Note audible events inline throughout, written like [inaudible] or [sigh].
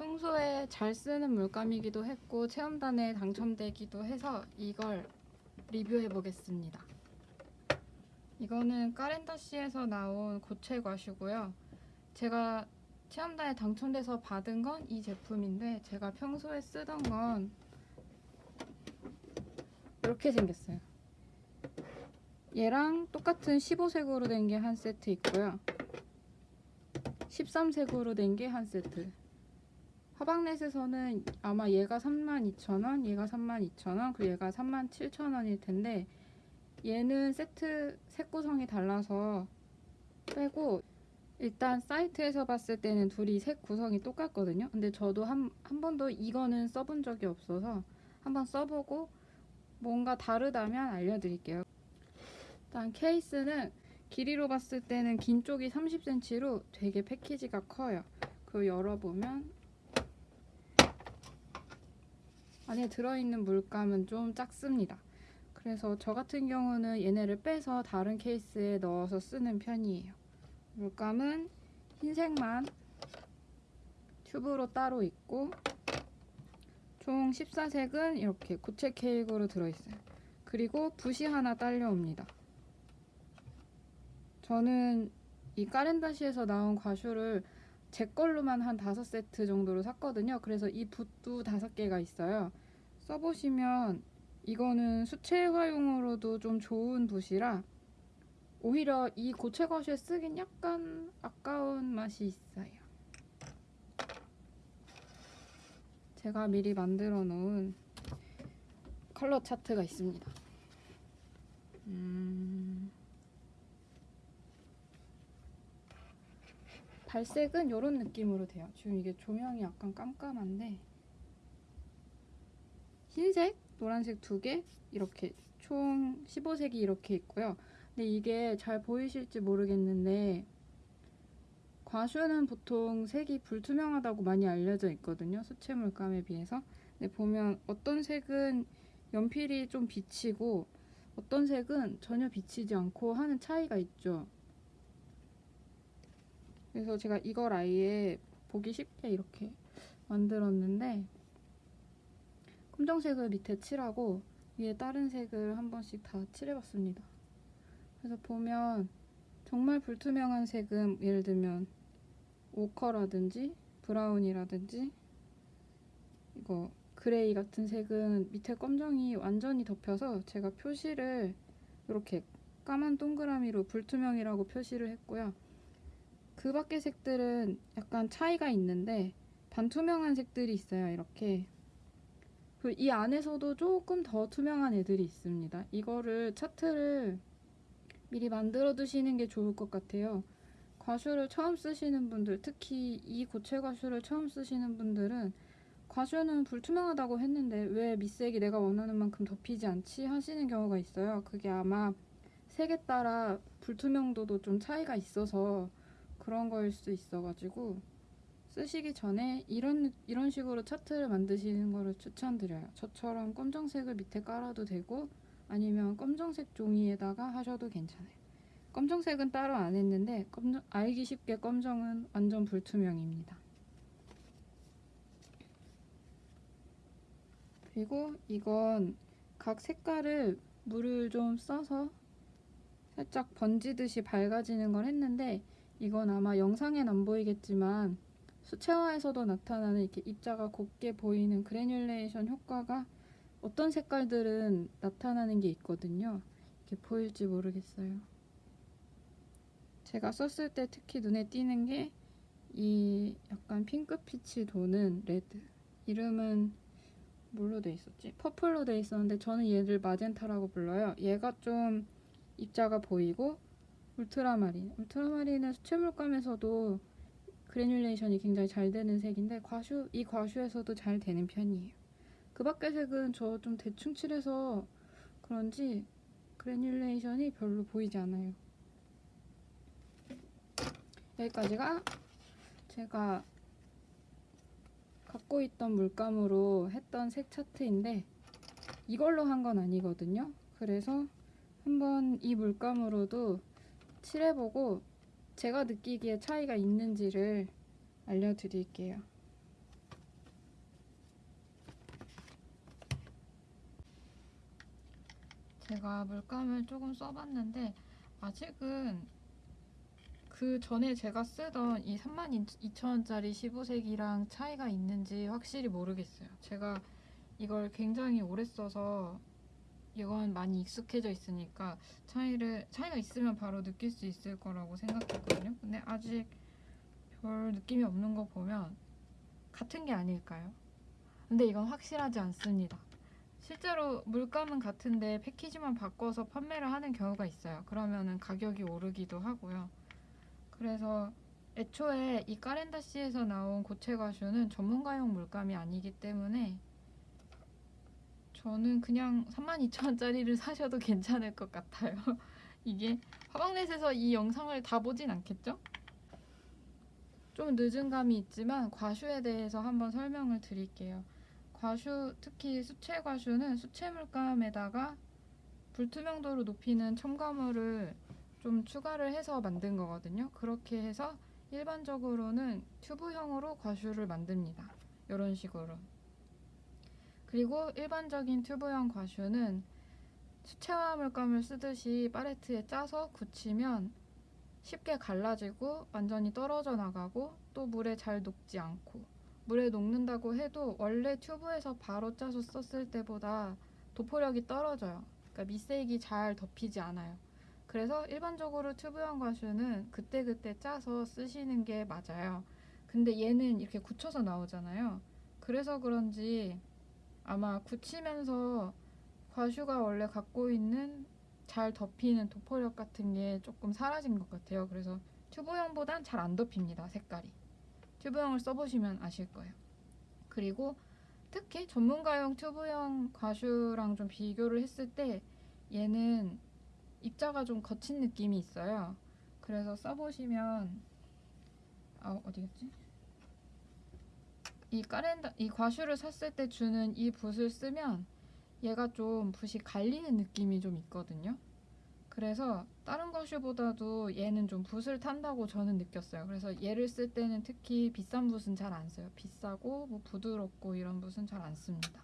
평소에 잘 쓰는 물감이기도 했고 체험단에 당첨되기도 해서 이걸 리뷰해 보겠습니다. 이거는 까렌다시에서 나온 고체 과슈고요. 제가 체험단에 당첨돼서 받은 건 이 제품인데 제가 평소에 쓰던 건 이렇게 생겼어요. 얘랑 똑같은 15색으로 된 게 한 세트 있고요. 13색으로 된 게 한 세트. 화방넷에서는 아마 얘가 32,000원, 얘가 32,000원, 그리고 얘가 37,000원일 텐데 얘는 세트 색 구성이 달라서 빼고 일단 사이트에서 봤을 때는 둘이 색 구성이 똑같거든요. 근데 저도 한, 한 번도 이거는 써본 적이 없어서 한번 써보고 뭔가 다르다면 알려드릴게요. 일단 케이스는 길이로 봤을 때는 긴 쪽이 30cm로 되게 패키지가 커요. 그리고 열어보면 안에 들어있는 물감은 좀 작습니다. 그래서 저 같은 경우는 얘네를 빼서 다른 케이스에 넣어서 쓰는 편이에요. 물감은 흰색만 튜브로 따로 있고 총 14색은 이렇게 고체 케이크로 들어있어요. 그리고 붓이 하나 딸려옵니다. 저는 이 까렌다시에서 나온 과슈를 제 걸로만 한 5세트 정도로 샀거든요. 그래서 이 붓도 5개가 있어요. 써보시면 이거는 수채화용으로도 좀 좋은 붓이라 오히려 이 고체 과슈에 쓰긴 약간 아까운 맛이 있어요. 제가 미리 만들어 놓은 컬러 차트가 있습니다. 음... 발색은 이런 느낌으로 돼요. 지금 이게 조명이 약간 깜깜한데 흰색, 노란색 두 개 이렇게 총 15색이 이렇게 있고요. 근데 이게 잘 보이실지 모르겠는데 과슈는 보통 색이 불투명하다고 많이 알려져 있거든요. 수채 물감에 비해서. 근데 보면 어떤 색은 연필이 좀 비치고 어떤 색은 전혀 비치지 않고 하는 차이가 있죠. 그래서 제가 이걸 아예 보기 쉽게 이렇게 만들었는데 검정색을 밑에 칠하고 위에 다른 색을 한 번씩 다 칠해봤습니다. 그래서 보면 정말 불투명한 색은 예를 들면 ochre라든지 brown이라든지 이거 gray 같은 색은 밑에 검정이 완전히 덮여서 제가 표시를 이렇게 까만 동그라미로 불투명이라고 표시를 했고요. 그 밖의 색들은 약간 차이가 있는데 반투명한 색들이 있어요. 이렇게 이 안에서도 조금 더 투명한 애들이 있습니다. 이거를 차트를 미리 만들어 두시는 게 좋을 것 같아요. 과슈를 처음 쓰시는 분들, 특히 이 고체 과슈를 처음 쓰시는 분들은 과슈는 불투명하다고 했는데 왜 밑색이 내가 원하는 만큼 덮이지 않지 하시는 경우가 있어요. 그게 아마 색에 따라 불투명도도 좀 차이가 있어서 그런 거일 수 있어가지고 쓰시기 전에 이런 이런 식으로 차트를 만드시는 거를 추천드려요. 저처럼 검정색을 밑에 깔아도 되고 아니면 검정색 종이에다가 하셔도 괜찮아요. 검정색은 따로 안 했는데 검정, 알기 쉽게 검정은 완전 불투명입니다. 그리고 이건 각 색깔을 물을 좀 써서 살짝 번지듯이 밝아지는 걸 했는데 이건 아마 영상엔 안 보이겠지만 수채화에서도 나타나는 이렇게 입자가 곱게 보이는 그래듈레이션 효과가 어떤 색깔들은 나타나는 게 있거든요. 이렇게 보일지 모르겠어요. 제가 썼을 때 특히 눈에 띄는 게 이 약간 핑크빛이 도는 red. 이름은 뭘로 돼 있었지? 퍼플로 돼 있었는데 저는 얘를 마젠타라고 불러요. 얘가 좀 입자가 보이고 울트라마린. 울트라마린은 수채물감에서도 granulation이 굉장히 잘 되는 색인데 과슈 이 과슈에서도 잘 되는 편이에요. 그 밖의 색은 저 좀 대충 칠해서 그런지 그래듈레이션이 별로 보이지 않아요. 여기까지가 제가 갖고 있던 물감으로 했던 색 차트인데 이걸로 한 건 아니거든요. 그래서 한번 이 물감으로도 칠해보고 제가 느끼기에 차이가 있는지를 알려드릴게요. 제가 물감을 조금 써봤는데 아직은 그 전에 제가 쓰던 이 32,000원짜리 15색이랑 차이가 있는지 확실히 모르겠어요. 제가 이걸 굉장히 오래 써서 이건 많이 익숙해져 있으니까 차이를 차이가 있으면 바로 느낄 수 있을 거라고 생각했거든요. 근데 아직 별 느낌이 없는 거 보면 같은 게 아닐까요? 근데 이건 확실하지 않습니다. 실제로 물감은 같은데 패키지만 바꿔서 판매를 하는 경우가 있어요. 그러면은 가격이 오르기도 하고요. 그래서 애초에 이 까렌다시에서 나온 고체 과슈는 전문가용 물감이 아니기 때문에 저는 그냥 32,000원짜리를 사셔도 괜찮을 것 같아요. [laughs] 이게 화방넷에서 이 영상을 다 보진 않겠죠? 좀 늦은 감이 있지만 과슈에 대해서 한번 설명을 드릴게요. 과슈, 특히 수채 과슈는 수채 물감에다가 불투명도를 높이는 첨가물을 좀 추가를 해서 만든 거거든요. 그렇게 해서 일반적으로는 튜브형으로 과슈를 만듭니다. 이런 식으로. 그리고 일반적인 튜브형 과슈는 수채화 물감을 쓰듯이 팔레트에 짜서 굳히면 쉽게 갈라지고 완전히 떨어져 나가고 또 물에 잘 녹지 않고 물에 녹는다고 해도 원래 튜브에서 바로 짜서 썼을 때보다 도포력이 떨어져요. 그러니까 밑색이 잘 덮이지 않아요. 그래서 일반적으로 튜브형 과슈는 그때그때 짜서 쓰시는 게 맞아요. 근데 얘는 이렇게 굳혀서 나오잖아요. 그래서 그런지 아마 굳히면서 과슈가 원래 갖고 있는 잘 덮이는 도포력 같은 게 조금 사라진 것 같아요. 그래서 튜브형보단 잘 안 덮입니다. 색깔이. 튜브형을 써보시면 아실 거예요. 그리고 특히 전문가용 튜브형 과슈랑 좀 비교를 했을 때 얘는 입자가 좀 거친 느낌이 있어요. 그래서 써보시면 아 어디갔지? 이 까렌다 이 과슈를 샀을 때 주는 이 붓을 쓰면 얘가 좀 붓이 갈리는 느낌이 좀 있거든요. 그래서 다른 과슈보다도 얘는 좀 붓을 탄다고 저는 느꼈어요. 그래서 얘를 쓸 때는 특히 비싼 붓은 잘 안 써요. 비싸고 뭐 부드럽고 이런 붓은 잘 안 씁니다.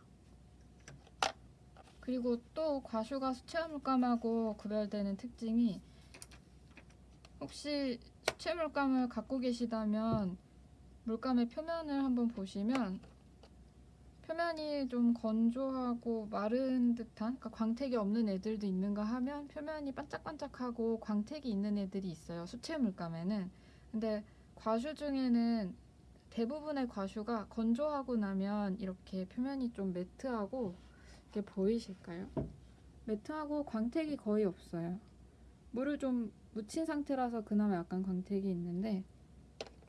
그리고 또 과슈가 수채화 물감하고 구별되는 특징이 혹시 수채 물감을 갖고 계시다면 물감의 표면을 한번 보시면 표면이 좀 건조하고 마른 듯한 그러니까 광택이 없는 애들도 있는가 하면 표면이 반짝반짝하고 광택이 있는 애들이 있어요 수채 물감에는 근데 과슈 중에는 대부분의 과슈가 건조하고 나면 이렇게 표면이 좀 매트하고 이렇게 보이실까요? 매트하고 광택이 거의 없어요 물을 좀 묻힌 상태라서 그나마 약간 광택이 있는데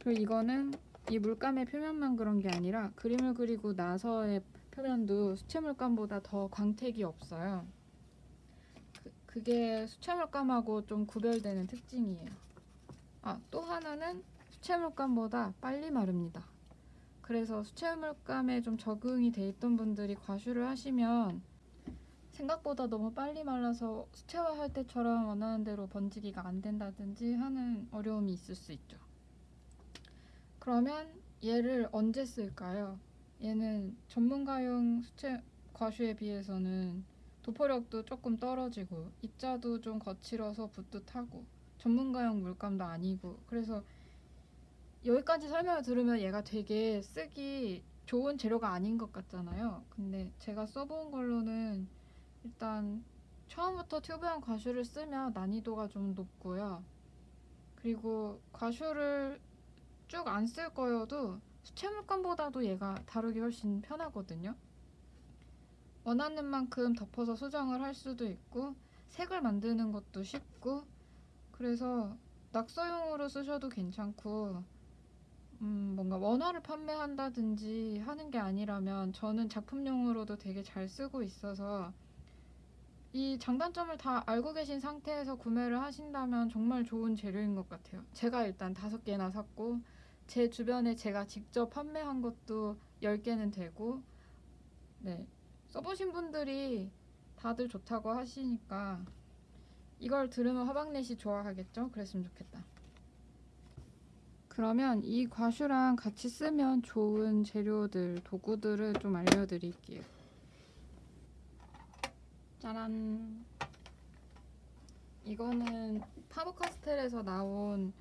그리고 이거는 이 물감의 표면만 그런 게 아니라 그림을 그리고 나서의 표면도 수채 물감보다 더 광택이 없어요. 그, 그게 수채 물감하고 좀 구별되는 특징이에요. 아, 또 하나는 수채 물감보다 빨리 마릅니다. 그래서 수채 물감에 좀 적응이 돼 있던 분들이 과슈를 하시면 생각보다 너무 빨리 말라서 수채화할 때처럼 원하는 대로 번지기가 안 된다든지 하는 어려움이 있을 수 있죠. 그러면 얘를 언제 쓸까요? 얘는 전문가용 수채 과슈에 비해서는 도포력도 조금 떨어지고 입자도 좀 거칠어서 붓도 타고 전문가용 물감도 아니고 그래서 여기까지 설명을 들으면 얘가 되게 쓰기 좋은 재료가 아닌 것 같잖아요. 근데 제가 써본 걸로는 일단 처음부터 튜브형 과슈를 쓰면 난이도가 좀 높고요. 그리고 과슈를 쭉안쓸 거여도 수채 물감보다도 얘가 다루기 훨씬 편하거든요. 원하는 만큼 덮어서 수정을 할 수도 있고 색을 만드는 것도 쉽고 그래서 낙서용으로 쓰셔도 괜찮고 음, 뭔가 원화를 판매한다든지 하는 게 아니라면 저는 작품용으로도 되게 잘 쓰고 있어서 이 장단점을 다 알고 계신 상태에서 구매를 하신다면 정말 좋은 재료인 것 같아요. 제가 일단 다섯 개나 샀고 제 주변에 제가 직접 판매한 것도 10개는 되고 네 써보신 분들이 다들 좋다고 하시니까 이걸 들으면 화방넷이 좋아하겠죠? 그랬으면 좋겠다. 그러면 이 과슈랑 같이 쓰면 좋은 재료들, 도구들을 좀 알려드릴게요. 짜란! 이거는 파버카스텔에서 나온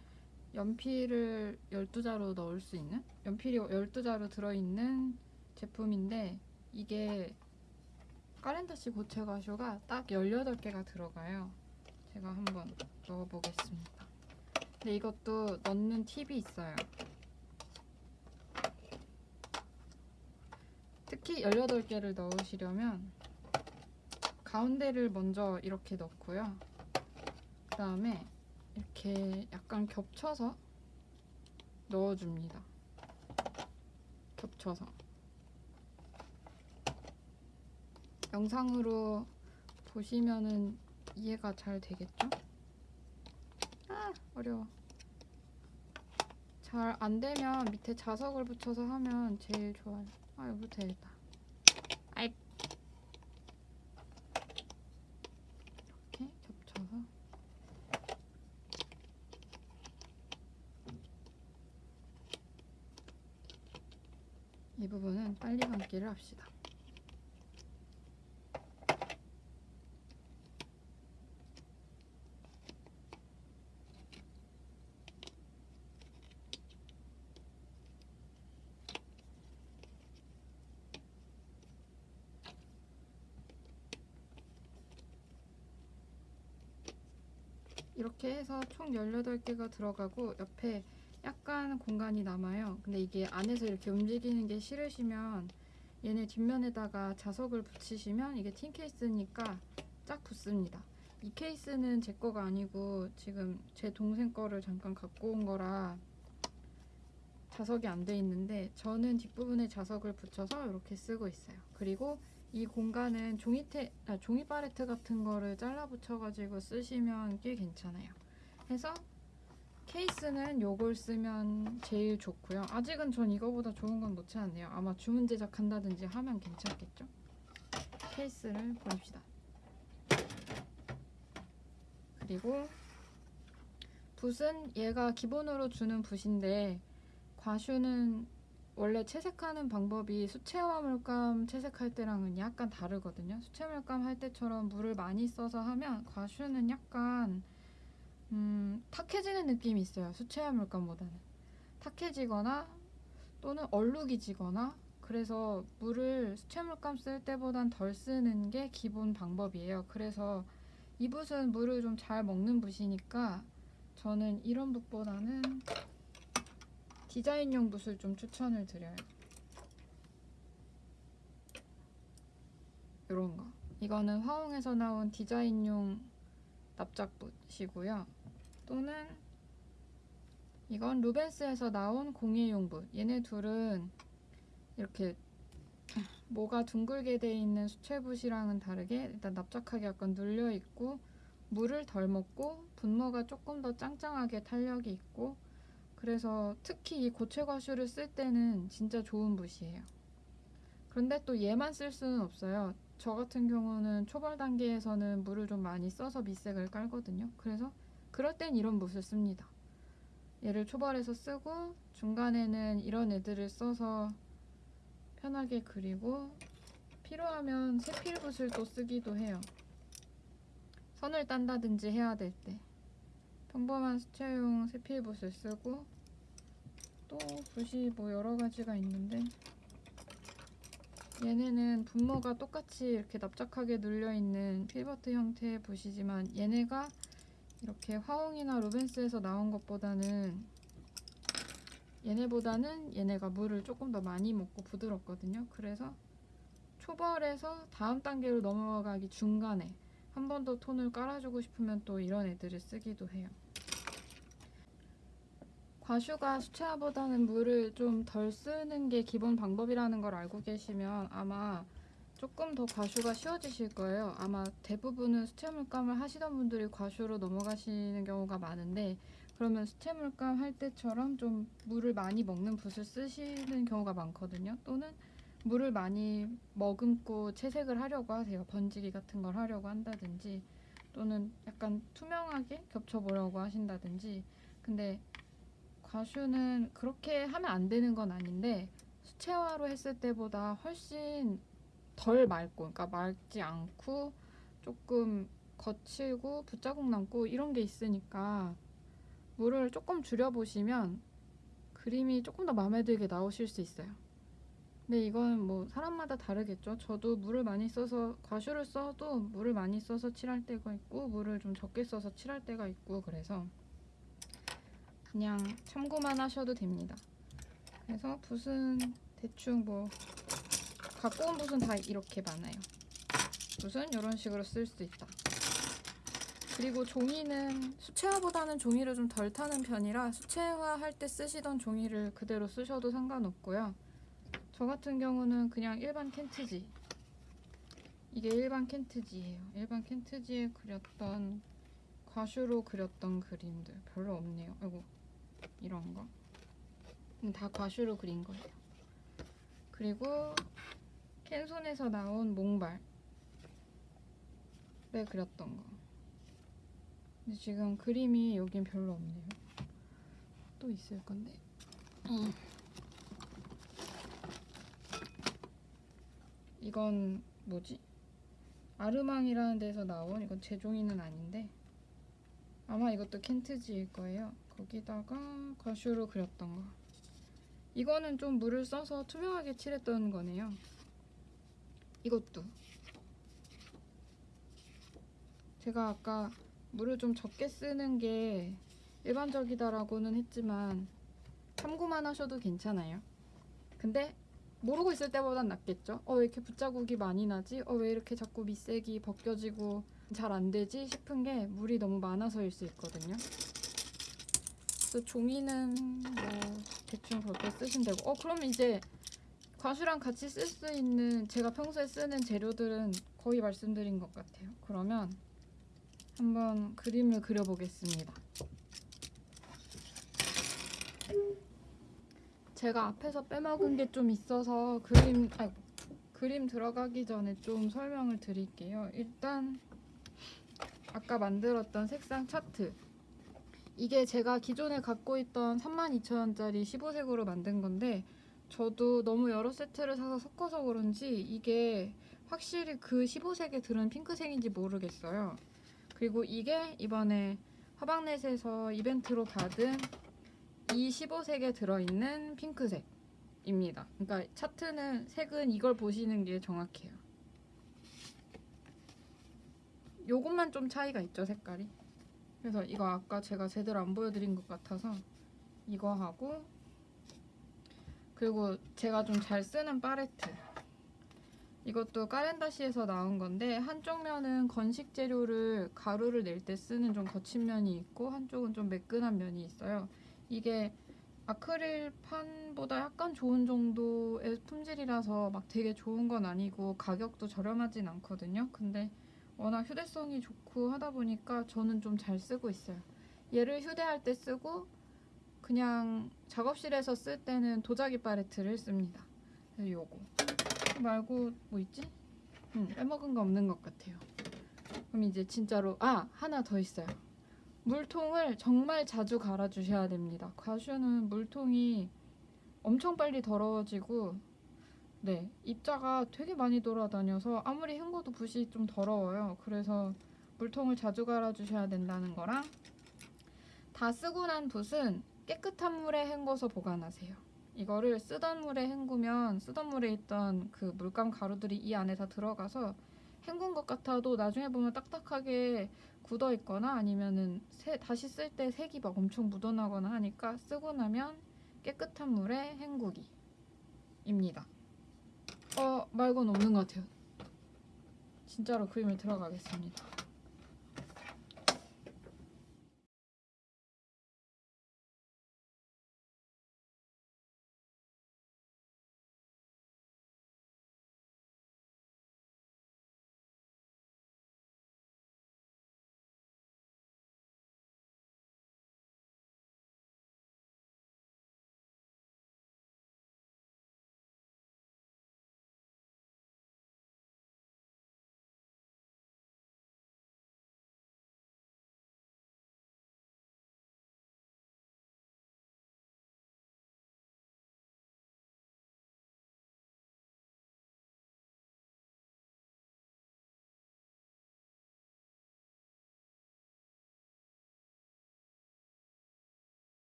연필을 12자루 넣을 수 있는 연필이 12자루 들어있는 제품인데 이게 까렌다시 고체 가쇼가 딱 18개가 들어가요. 제가 한번 넣어보겠습니다. 근데 이것도 넣는 팁이 있어요. 특히 18개를 넣으시려면 가운데를 먼저 이렇게 넣고요. 그 다음에 이렇게 약간 겹쳐서 넣어줍니다. 겹쳐서. 영상으로 보시면은 이해가 잘 되겠죠? 아, 어려워. 잘 안 되면 밑에 자석을 붙여서 하면 제일 좋아요. 아, 여기 되겠다. 아이. 이렇게 겹쳐서. 이 부분은 빨리 감기를 합시다. 이렇게 해서 총 18개가 들어가고 옆에 약간 공간이 남아요. 근데 이게 안에서 이렇게 움직이는 게 싫으시면 얘네 뒷면에다가 자석을 붙이시면 이게 틴 케이스니까 쫙 붙습니다. 이 케이스는 제 거가 아니고 지금 제 동생 거를 잠깐 갖고 온 거라 자석이 안 돼 있는데 저는 뒷부분에 자석을 붙여서 이렇게 쓰고 있어요. 그리고 이 공간은 종이테, 아, 종이 팔레트 같은 거를 잘라 붙여가지고 쓰시면 꽤 괜찮아요. 해서 케이스는 요걸 쓰면 제일 좋고요. 아직은 전 이거보다 좋은 건 놓지 않네요. 아마 주문 제작한다든지 하면 괜찮겠죠? 케이스를 보냅시다. 그리고 붓은 얘가 기본으로 주는 붓인데 과슈는 원래 채색하는 방법이 수채화 물감 채색할 때랑은 약간 다르거든요. 수채 물감 할 때처럼 물을 많이 써서 하면 과슈는 약간 음, 탁해지는 느낌이 있어요. 수채화 물감보다는 탁해지거나 또는 얼룩이 지거나 그래서 물을 수채 물감 쓸 때보단 덜 쓰는 게 기본 방법이에요. 그래서 이 붓은 물을 좀 잘 먹는 붓이니까 저는 이런 붓보다는 디자인용 붓을 좀 추천을 드려요. 이런 거. 이거는 화홍에서 나온 디자인용 납작붓이고요. 또는 이건 루벤스에서 나온 공예용 붓. 얘네 둘은 이렇게 모가 둥글게 돼 있는 수채붓이랑은 다르게 일단 납작하게 약간 눌려 있고 물을 덜 먹고 분모가 조금 더 짱짱하게 탄력이 있고 그래서 특히 이 고체 과슈를 쓸 때는 진짜 좋은 붓이에요. 그런데 또 얘만 쓸 수는 없어요. 저 같은 경우는 초벌 단계에서는 물을 좀 많이 써서 밑색을 깔거든요. 그래서 그럴 땐 이런 붓을 씁니다. 얘를 초벌해서 쓰고 중간에는 이런 애들을 써서 편하게 그리고 필요하면 세필붓을 또 쓰기도 해요. 선을 딴다든지 해야 될 때. 평범한 수채용 세필붓을 쓰고 또 붓이 뭐 여러 가지가 있는데 얘네는 분모가 똑같이 이렇게 납작하게 눌려 있는 필버트 형태의 붓이지만 얘네가 이렇게 화홍이나 루벤스에서 나온 것보다는 얘네보다는 얘네가 물을 조금 더 많이 먹고 부드럽거든요. 그래서 초벌에서 다음 단계로 넘어가기 중간에 한 번 더 톤을 깔아주고 싶으면 또 이런 애들을 쓰기도 해요. 과슈가 수채화보다는 물을 좀 덜 쓰는 게 기본 방법이라는 걸 알고 계시면 아마 조금 더 과슈가 쉬워지실 거예요. 아마 대부분은 수채 물감을 하시던 분들이 과슈로 넘어가시는 경우가 많은데 그러면 수채 물감 할 때처럼 좀 물을 많이 먹는 붓을 쓰시는 경우가 많거든요. 또는 물을 많이 머금고 채색을 하려고 하세요. 번지기 같은 걸 하려고 한다든지 또는 약간 투명하게 겹쳐보려고 하신다든지 근데 과슈는 그렇게 하면 안 되는 건 아닌데 수채화로 했을 때보다 훨씬 덜 맑고 그러니까 맑지 않고 조금 거칠고 붓자국 남고 이런 게 있으니까 물을 조금 줄여보시면 그림이 조금 더 마음에 들게 나오실 수 있어요. 근데 이건 뭐 사람마다 다르겠죠. 저도 물을 많이 써서 과슈를 써도 물을 많이 써서 칠할 때가 있고 물을 좀 적게 써서 칠할 때가 있고 그래서 그냥 참고만 하셔도 됩니다. 그래서 붓은 대충 뭐 갖고 온 붓은 다 이렇게 많아요. 붓은 이런 식으로 쓸 수 있다. 그리고 종이는 수채화보다는 종이를 좀 덜 타는 편이라 수채화 할 때 쓰시던 종이를 그대로 쓰셔도 상관없고요. 저 같은 경우는 그냥 일반 캔트지. 이게 일반 캔트지예요. 일반 캔트지에 그렸던 과슈로 그렸던 그림들 별로 없네요. 아이고 이런 거. 음, 다 과슈로 그린 거예요. 그리고 캔손에서 나온 몽발에 그렸던 거. 근데 지금 그림이 여긴 별로 없네요. 또 있을 건데. 이건 뭐지? 아르망이라는 데서 나온 이건 제종이는 아닌데 아마 이것도 켄트지일 거예요. 거기다가 과슈로 그렸던 거. 이거는 좀 물을 써서 투명하게 칠했던 거네요. 이것도 제가 아까 물을 좀 적게 쓰는 게 일반적이다라고는 했지만 참고만 하셔도 괜찮아요. 근데 모르고 있을 때보단 낫겠죠? 어, 왜 이렇게 붓자국이 많이 나지? 어, 왜 이렇게 자꾸 밑색이 벗겨지고 잘 안 되지? 싶은 게 물이 너무 많아서일 수 있거든요. 그래서 종이는 뭐 대충 그렇게 되고 어, 그럼 이제 과슈랑 같이 쓸 수 있는 제가 평소에 쓰는 재료들은 거의 말씀드린 것 같아요. 그러면 한번 그림을 그려보겠습니다. 제가 앞에서 빼먹은 게 좀 있어서 그림 아 그림 들어가기 전에 좀 설명을 드릴게요. 일단 아까 만들었던 색상 차트 이게 제가 기존에 갖고 있던 32,000원짜리 15색으로 만든 건데 저도 너무 여러 세트를 사서 섞어서 그런지 이게 확실히 그 15색에 들은 핑크색인지 모르겠어요. 그리고 이게 이번에 화방넷에서 이벤트로 받은 이 15색에 들어있는 핑크색입니다. 그러니까 차트는 색은 이걸 보시는 게 정확해요. 요것만 좀 차이가 있죠, 색깔이. 그래서 이거 아까 제가 제대로 안 보여드린 것 같아서 이거 하고 그리고 제가 좀 잘 쓰는 팔레트 이것도 까렌다시에서 나온 건데 한쪽 면은 건식 재료를 가루를 낼 때 쓰는 좀 거친 면이 있고 한쪽은 좀 매끈한 면이 있어요. 이게 아크릴판보다 약간 좋은 정도의 품질이라서 막 되게 좋은 건 아니고 가격도 저렴하진 않거든요. 근데 워낙 휴대성이 좋고 하다 보니까 저는 좀 잘 쓰고 있어요. 얘를 휴대할 때 쓰고 그냥 작업실에서 쓸 때는 도자기 팔레트를 씁니다. 요거 말고 뭐 있지? 음, 빼먹은 거 없는 것 같아요. 그럼 이제 진짜로 아 하나 더 있어요. 물통을 정말 자주 갈아주셔야 됩니다. 과슈는 물통이 엄청 빨리 더러워지고 네 입자가 되게 많이 돌아다녀서 아무리 헹궈도 붓이 좀 더러워요. 그래서 물통을 자주 갈아주셔야 된다는 거랑 다 쓰고 난 붓은 깨끗한 물에 헹궈서 보관하세요. 이거를 쓰던 물에 헹구면 쓰던 물에 있던 그 물감 가루들이 이 안에 다 들어가서 헹군 것 같아도 나중에 보면 딱딱하게 굳어 있거나 아니면은 새, 다시 쓸 때 색이 막 엄청 묻어나거나 하니까 쓰고 나면 깨끗한 물에 헹구기입니다. 어 말고는 없는 것 같아요. 진짜로 그림을 들어가겠습니다.